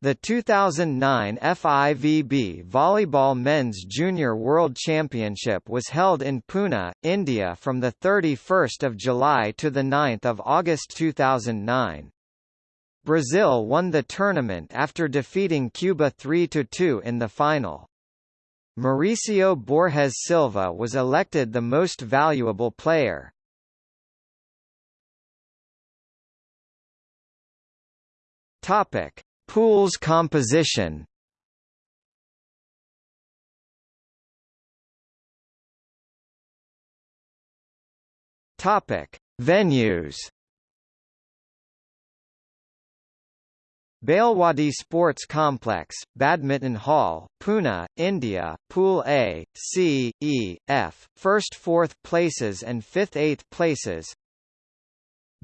The 2009 FIVB Volleyball Men's Junior World Championship was held in Pune, India from 31 July to 9 August 2009. Brazil won the tournament after defeating Cuba 3–2 in the final. Mauricio Borges Silva was elected the most valuable player. Topic: Pools composition. Topic: Venues. Balewadi Sports Complex, Badminton Hall, Pune, India, Pool A, C, E, F, first fourth places and fifth eighth places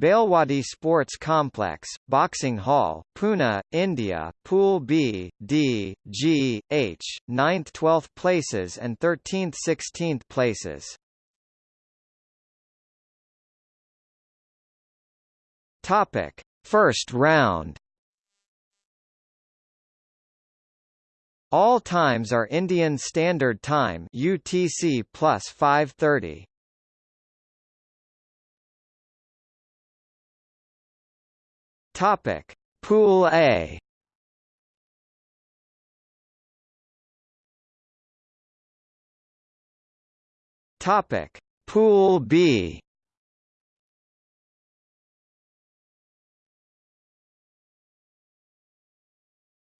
Balewadi Sports Complex, Boxing Hall, Pune, India, Pool B, D, G, H, 9th 12th places and 13th 16th places. Topic: First round. All times are Indian Standard Time UTC plus 530. Topic: Pool A. Topic: Pool B.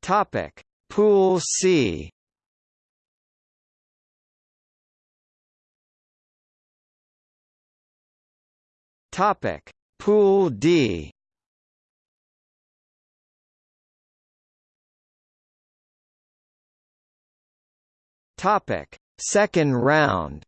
Topic: Pool C. Topic: Pool D. Topic: Second round.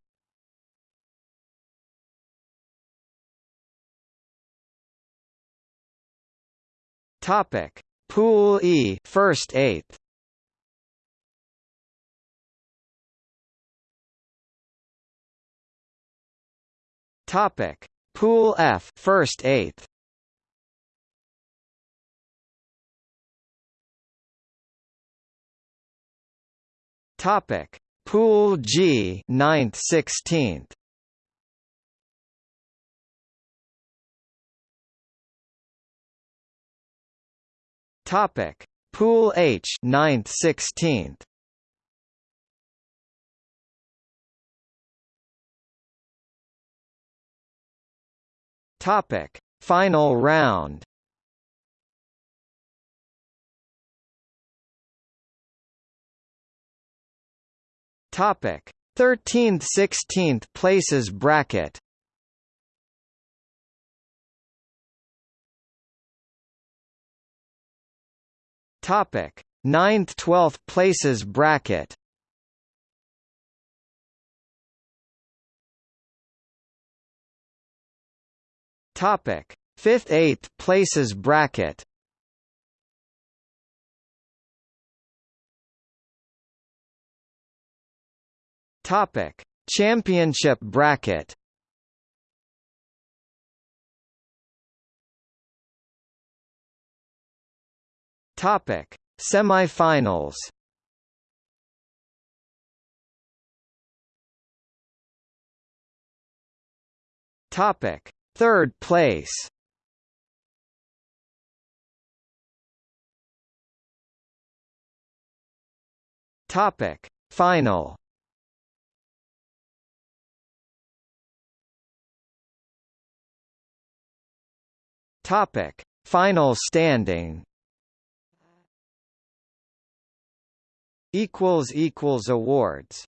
Topic: Pool E, first eighth. Topic: Pool F, first eighth. Topic: Pool G, 9th 16th. Topic: Pool H, 9th 16th. Topic: Final round. Topic: 13th-16th places bracket. Topic: 9th-12th places bracket. Topic: 5th-8th places bracket. Topic: Championship bracket. Topic: Semifinals. Topic: Third place. Topic: Final. Topic: Final standing. Equals equals awards.